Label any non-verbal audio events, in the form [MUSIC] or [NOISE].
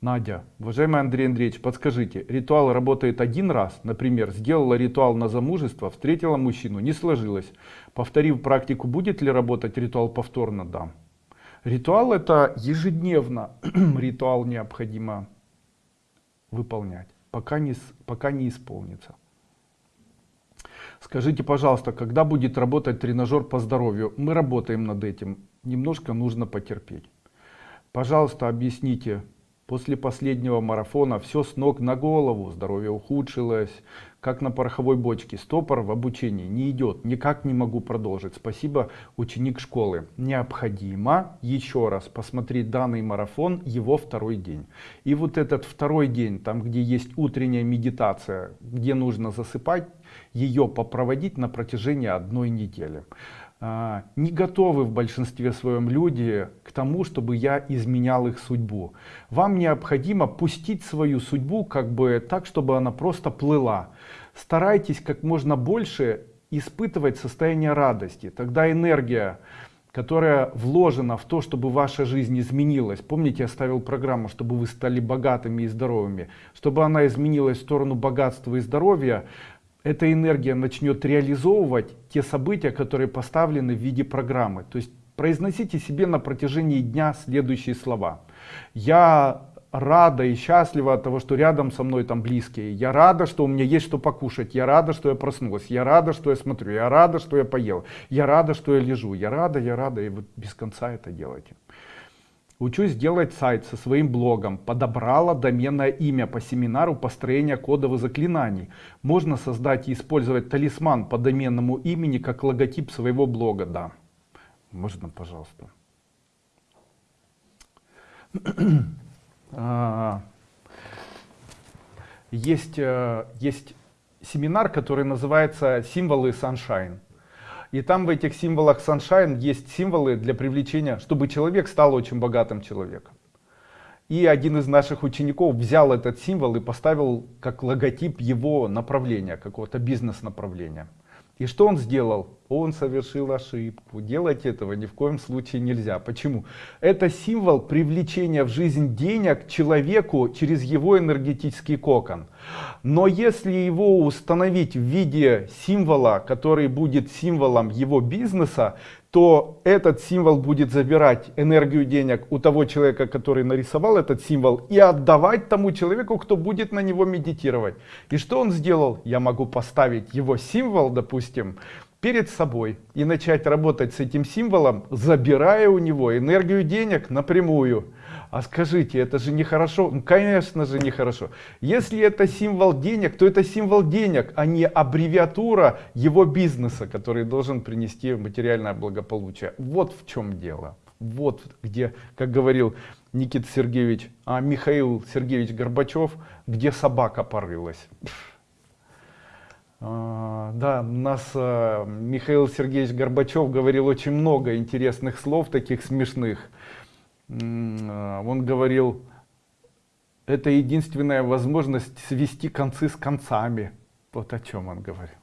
Надя, уважаемый Андрей Андреевич, подскажите, ритуал работает один раз, например, сделала ритуал на замужество, встретила мужчину, не сложилось. Повторив практику, будет ли работать ритуал повторно? Да. Ритуал это ежедневно, [CLEARS THROAT] ритуал необходимо выполнять, пока не, пока не исполнится. Скажите, пожалуйста, когда будет работать тренажер по здоровью? Мы работаем над этим, немножко нужно потерпеть. Пожалуйста, объясните, После последнего марафона все с ног на голову, здоровье ухудшилось, как на пороховой бочке. Стопор в обучении не идет, никак не могу продолжить. Спасибо, ученик школы. Необходимо еще раз посмотреть данный марафон, его второй день. И вот этот второй день, там где есть утренняя медитация, где нужно засыпать, ее попроводить на протяжении одной недели. А, не готовы в большинстве своем люди к тому, чтобы я изменял их судьбу. Вам необходимо пустить свою судьбу как бы так, чтобы она просто плыла. Старайтесь как можно больше испытывать состояние радости. Тогда энергия, которая вложена в то, чтобы ваша жизнь изменилась. Помните, я ставил программу, чтобы вы стали богатыми и здоровыми. Чтобы она изменилась в сторону богатства и здоровья, эта энергия начнет реализовывать те события, которые поставлены в виде программы. То есть произносите себе на протяжении дня следующие слова. Я рада и счастлива от того, что рядом со мной там близкие. Я рада, что у меня есть что покушать. Я рада, что я проснулась. Я рада, что я смотрю. Я рада, что я поел. Я рада, что я лежу. Я рада, я рада. И вот без конца это делайте. Учусь делать сайт со своим блогом. Подобрала доменное имя по семинару построения кодовых заклинаний. Можно создать и использовать талисман по доменному имени как логотип своего блога. Да. Можно, пожалуйста. [CLEARS THROAT] А, есть, э, есть семинар, который называется «Символы Sunshine». И там в этих символах Sunshine есть символы для привлечения, чтобы человек стал очень богатым человеком. И один из наших учеников взял этот символ и поставил как логотип его направления, какого-то бизнес-направления. И что он сделал? Он совершил ошибку. Делать этого ни в коем случае нельзя. Почему? Это символ привлечения в жизнь денег человеку через его энергетический кокон. Но если его установить в виде символа, который будет символом его бизнеса, то этот символ будет забирать энергию денег у того человека, который нарисовал этот символ, и отдавать тому человеку, кто будет на него медитировать. И что он сделал? Я могу поставить его символ, допустим, перед собой и начать работать с этим символом, забирая у него энергию денег напрямую. А скажите, это же нехорошо? Ну, конечно же нехорошо. Если это символ денег, то это символ денег, а не аббревиатура его бизнеса, который должен принести материальное благополучие. Вот в чем дело. Вот где, как говорил Никита Сергеевич, а Михаил Сергеевич Горбачев, где собака порылась. А, да, нас а, Михаил Сергеевич Горбачев говорил очень много интересных слов, таких смешных. А, он говорил, это единственная возможность свести концы с концами. Вот о чем он говорил.